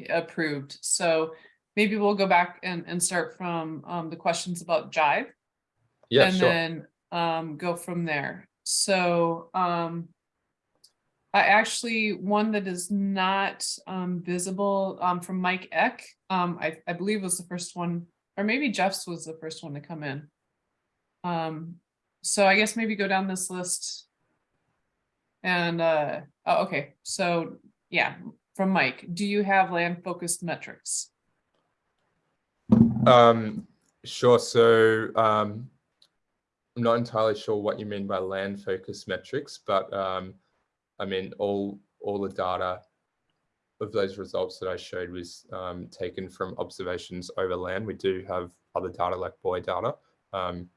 approved. So maybe we'll go back and, and start from, um, the questions about Jive.
Yeah,
and
sure.
then, um, go from there. So, um, I actually, one that is not, um, visible, um, from Mike Ek, um, I, I believe was the first one, or maybe Jeff's was the first one to come in. Um, so I guess maybe go down this list. And, uh, oh, okay, so, yeah, from Mike, do you have land focused metrics?
Um, sure. So um, I'm not entirely sure what you mean by land focus metrics, but um, I mean all all the data of those results that I showed was um, taken from observations over land. We do have other data like buoy data. Um,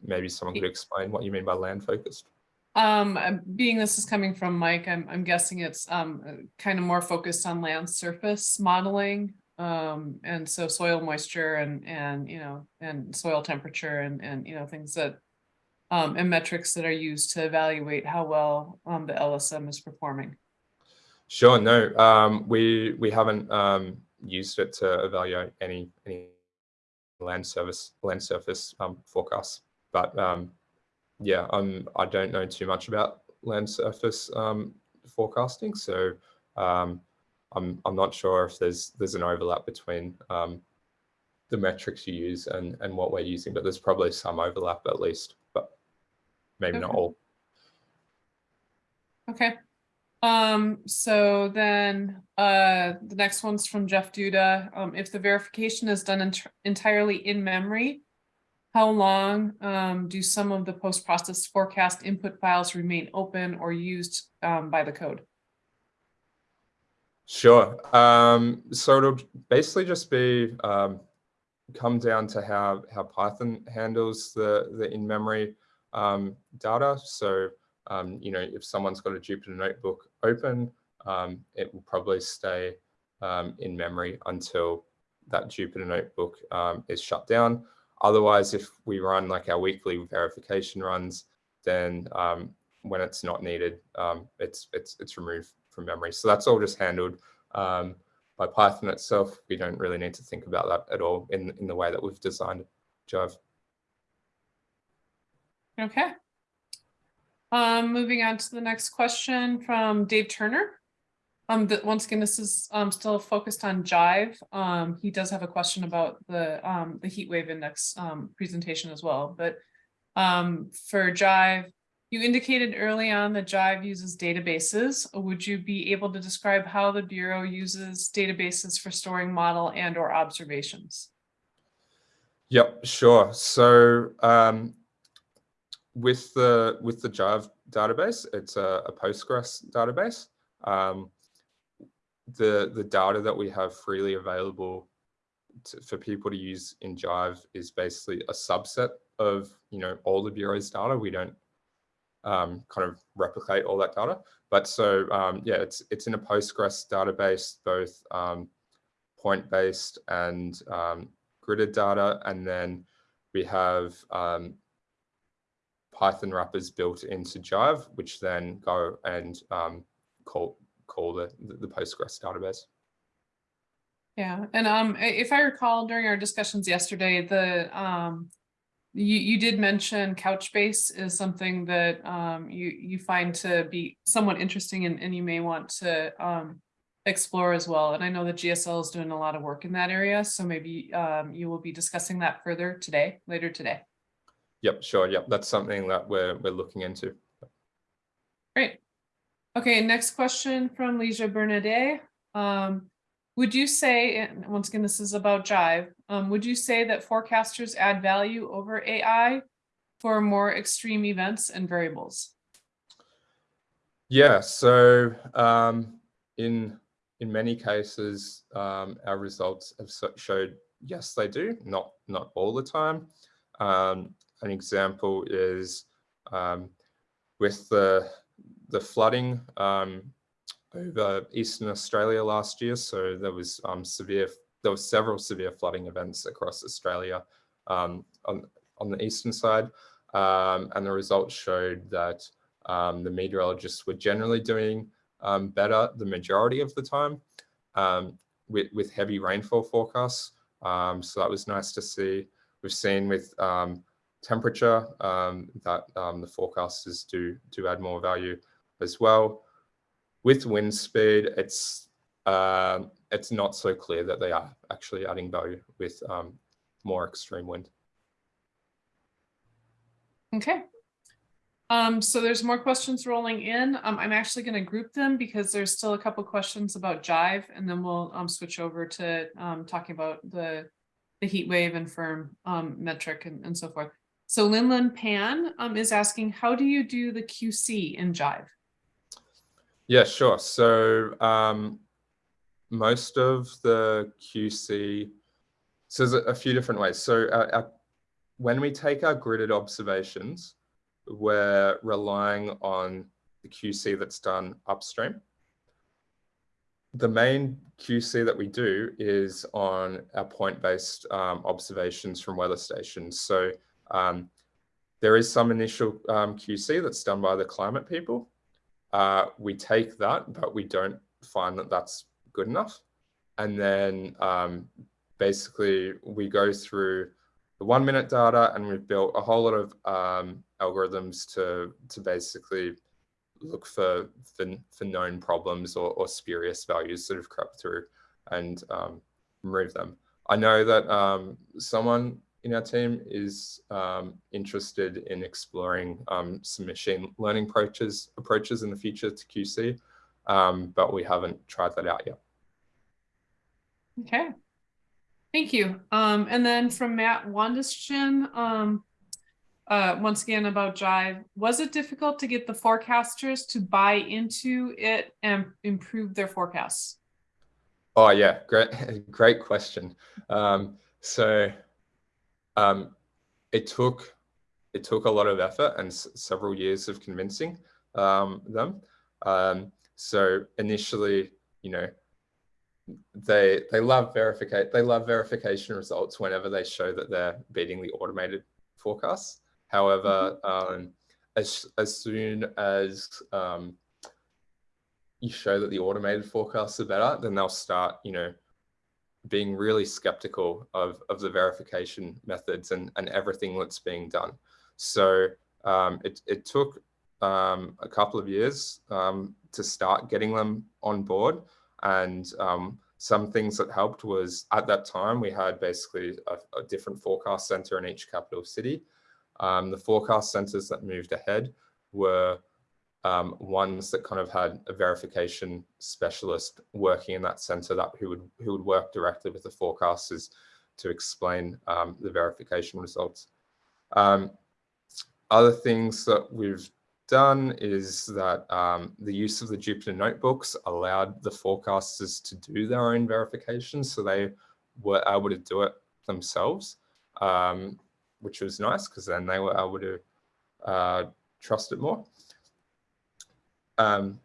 maybe someone could explain what you mean by land focused.
Um, being this is coming from Mike, I'm, I'm guessing it's, um, kind of more focused on land surface modeling. Um, and so soil moisture and, and, you know, and soil temperature and, and, you know, things that, um, and metrics that are used to evaluate how well, um, the LSM is performing.
Sure. No, um, we, we haven't, um, used it to evaluate any, any land service, land surface, um, forecasts, but, um, yeah, um, I don't know too much about land surface um, forecasting, so um, I'm I'm not sure if there's there's an overlap between um, the metrics you use and and what we're using, but there's probably some overlap at least, but maybe not all.
Okay. Um, so then, uh, the next one's from Jeff Duda. Um, if the verification is done ent- entirely in memory, how long, um, do some of the post-process forecast input files remain open or used, um, by the code?
Sure. Um, so it'll basically just be um, come down to how how Python handles the the in memory um, data. So um, you know, if someone's got a Jupyter notebook open, um, it will probably stay um, in memory until that Jupyter notebook is shut down. Otherwise, if we run like our weekly verification runs, then when it's not needed, it's it's it's removed from memory. So that's all just handled um, by Python itself. We don't really need to think about that at all in in the way that we've designed Jive.
Okay. Um, moving on to the next question from Dave Turner. Um, that once again, this is, um, still focused on Jive. Um, he does have a question about the, um, the heat wave index, um, presentation as well, but, um, for Jive, you indicated early on that Jive uses databases. Would you be able to describe how the Bureau uses databases for storing model and or observations?
Yep, sure. So um, with the with the Jive database, it's a, a Postgres database. Um, the the data that we have freely available to, for people to use in Jive is basically a subset of you know all the bureau's data. We don't um, kind of replicate all that data, but so um, yeah, it's it's in a Postgres database, both um, point based and um, gridded data, and then we have um, Python wrappers built into Jive, which then go and um, call call the the Postgres database.
Yeah, and um, if I recall during our discussions yesterday, the um. You you did mention Couchbase is something that um you you find to be somewhat interesting and and you may want to um. explore as well. And I know the GSL is doing a lot of work in that area, so maybe um, you will be discussing that further today, later today.
Yep, sure. Yep, that's something that we're we're looking into.
Great. Okay, next question from Leisha Bernardet. Um, would you say, and once again, this is about Jive, um, would you say that forecasters add value over AI for more extreme events and variables?
Yeah, so um, in in many cases, um, our results have showed yes, they do, not not all the time. Um, an example is um, with the the flooding um, over eastern Australia last year. So there was um, severe, there was several severe flooding events across Australia um, on on the eastern side, um, and the results showed that um, the meteorologists were generally doing um, better the majority of the time um, with, with heavy rainfall forecasts. So that was nice to see. We've seen with temperature that the forecasters do, do add more value as well. With wind speed, it's, um it's not so clear that they are actually adding value with um, more extreme wind.
Okay. Um, so there's more questions rolling in. Um, I'm actually going to group them because there's still a couple questions about Jive, and then we'll um, switch over to um, talking about the the heat wave and firm um, metric and, and so forth. So Linlin Pan is asking, how do you do the QC in Jive?
Yeah, sure. So um, most of the QC, so there's a, few different ways. So our, our, when we take our gridded observations, we're relying on the QC that's done upstream. The main QC that we do is on our point-based um, observations from weather stations. So um, there is some initial um, QC that's done by the climate people. Uh, we take that, but we don't find that that's good enough. And then um, basically we go through the one minute data and we've built a whole lot of um, algorithms to, to basically look for, for, for known problems or, or spurious values that have crept through and um, remove them. I know that um, someone in our team is um, interested in exploring um, some machine learning approaches approaches in the future to QC, um, but we haven't tried that out yet.
Okay. Thank you. Um, and then from Matt Wandishin, um, uh, once again about Jive, was it difficult to get the forecasters to buy into it and improve their forecasts?
Oh yeah, great, [LAUGHS] great question. Um, so um, it took it took a lot of effort and several years of convincing um, them. Um, so initially, you know, they they love verificate they love verification results whenever they show that they're beating the automated forecasts. However, um, as as soon as um, you show that the automated forecasts are better, then they'll start, you know, being really skeptical of, of the verification methods and, and everything that's being done. So um, it, it took um, a couple of years um, to start getting them on board. And um, some things that helped was at that time, we had basically a, a different forecast center in each capital city. Um, the forecast centers that moved ahead were um, ones that kind of had a verification specialist working in that center that who would who would work directly with the forecasters to explain um, the verification results. Um, other things that we've done is that um, the use of the Jupyter notebooks allowed the forecasters to do their own verification, so they were able to do it themselves, um, which was nice because then they were able to uh, trust it more. Um,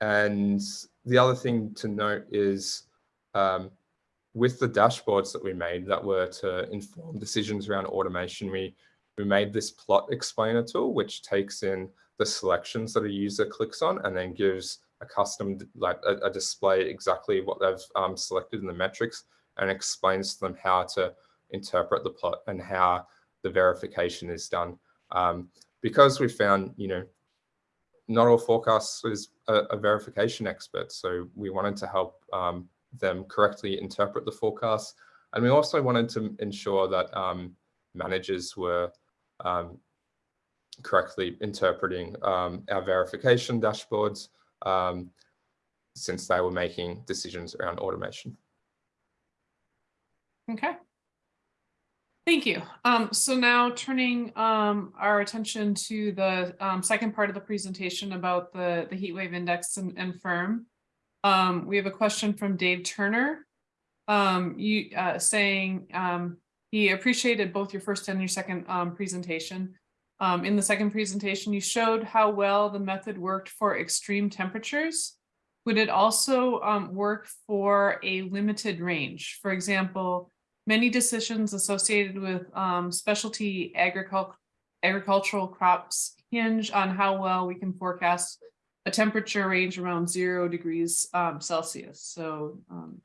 and the other thing to note is um, with the dashboards that we made that were to inform decisions around automation, we, we made this plot explainer tool, which takes in the selections that a user clicks on and then gives a custom, like a, a display exactly what they've um, selected in the metrics and explains to them how to interpret the plot and how the verification is done. Um, because we found, you know, not all forecasters are, a, verification expert. So we wanted to help um, them correctly interpret the forecast. And we also wanted to ensure that um, managers were um, correctly interpreting um, our verification dashboards um, since they were making decisions around automation.
Okay. Thank you. Um, so now turning um, our attention to the um, second part of the presentation about the, the heat wave index and, and firm. Um, we have a question from Dave Turner. Um, you uh, saying um, he appreciated both your first and your second presentation. In the second presentation, you showed how well the method worked for extreme temperatures. Would it also work for a limited range? For example, many decisions associated with um, specialty agricul agricultural crops hinge on how well we can forecast a temperature range around zero degrees um, Celsius. So um,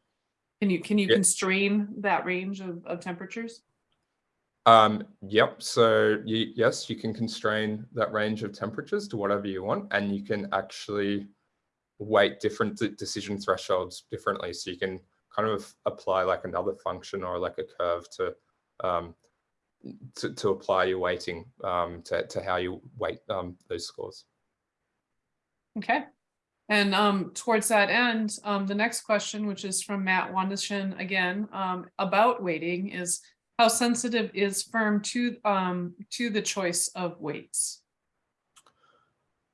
can you can you
Yeah.
constrain that range of, of temperatures?
Um, yep. So you, yes, you can constrain that range of temperatures to whatever you want, and you can actually weight different decision thresholds differently. So you can kind of apply like another function or like a curve to um, to, to apply your weighting um, to, to how you weight um, those scores.
Okay. And um, towards that end, um, the next question, which is from Matt Wandishin again, um, about weighting is how sensitive is firm to um, to the choice of weights?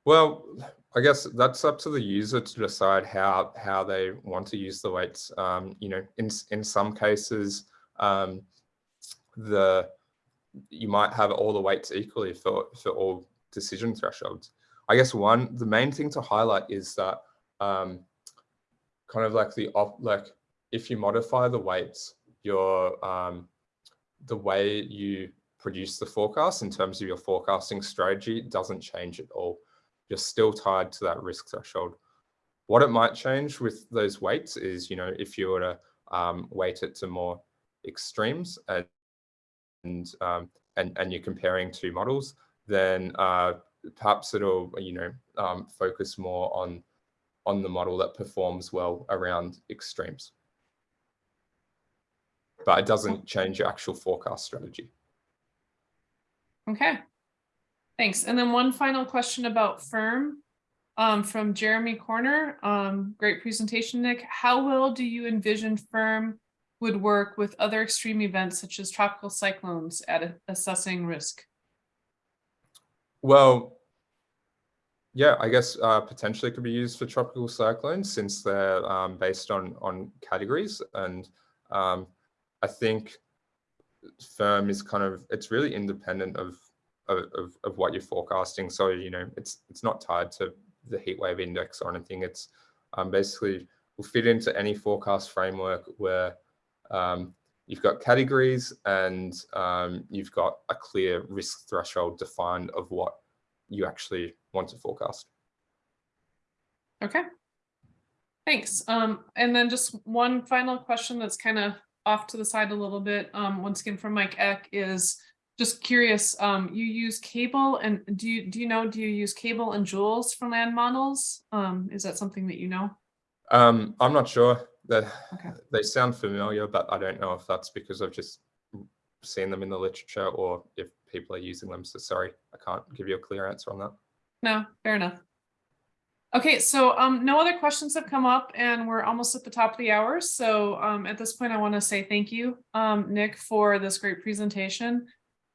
Well, I guess that's up to the user to decide how how they want to use the weights. Um, you know, in in some cases, um, the you might have all the weights equally for for all decision thresholds. I guess one the main thing to highlight is that um, kind of like the op like if you modify the weights, your um, the way you produce the forecast in terms of your forecasting strategy doesn't change at all you're still tied to that risk threshold. What it might change with those weights is, you know, if you were to um, weight it to more extremes and and um, and, and you're comparing two models, then uh, perhaps it'll, you know, um, focus more on on the model that performs well around extremes. But it doesn't change your actual forecast strategy.
Okay. Thanks. And then one final question about firm um, from Jeremy Corner. Um, great presentation, Nick. How well do you envision firm would work with other extreme events such as tropical cyclones at assessing risk?
Well, yeah, I guess uh, potentially could be used for tropical cyclones since they're um, based on on categories, and um, I think firm is kind of it's really independent of, of of what you're forecasting. So you know, it's it's not tied to the heat wave index or anything. It's um, basically will fit into any forecast framework where um, you've got categories and um, you've got a clear risk threshold defined of what you actually want to forecast.
Okay. Thanks. Um, and then just one final question that's kind of off to the side a little bit, um, once again from Mike Ek is just curious, um, you use cable and do you, do you know, do you use cable and JULES for land models? Um, is that something that you know?
Um, I'm not sure that
Okay.
they sound familiar, but I don't know if that's because I've just seen them in the literature or if people are using them. So sorry, I can't give you a clear answer on that.
No, fair enough. Okay, so um, no other questions have come up and we're almost at the top of the hour. So um, at this point, I want to say thank you, um, Nick, for this great presentation.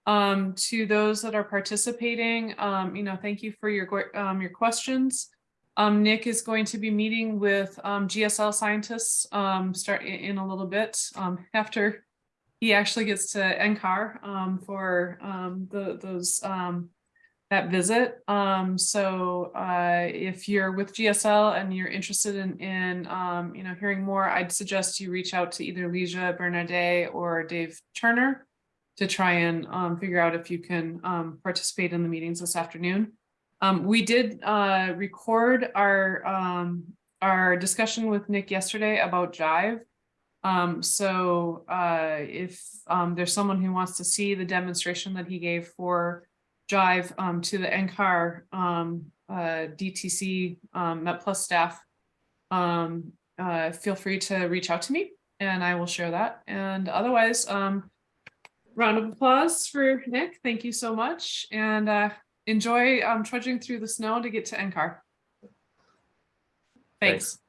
Um, to those that are participating, um, you know, thank you for your um, your questions. Um, Nick is going to be meeting with um, GSL scientists um, start in a little bit [LAUGHS] after he actually gets to NCAR for the, those that visit. Um, so uh, if you're with GSL and you're interested in, in um, you know, hearing more, I'd suggest you reach out to either Leisha Bernardet or Dave Turner to try and um, figure out if you can um, participate in the meetings this afternoon. Um, we did uh, record our um, our discussion with Nick yesterday about Jive. Um, so uh, if um, there's someone who wants to see the demonstration that he gave for Jive to the NCAR uh, DTC, um, METplus staff, uh, feel free to reach out to me and I will share that. And otherwise, round of applause for Nick. Thank you so much. And, uh, enjoy, um, trudging through the snow to get to NCAR.
Thanks.
Thanks.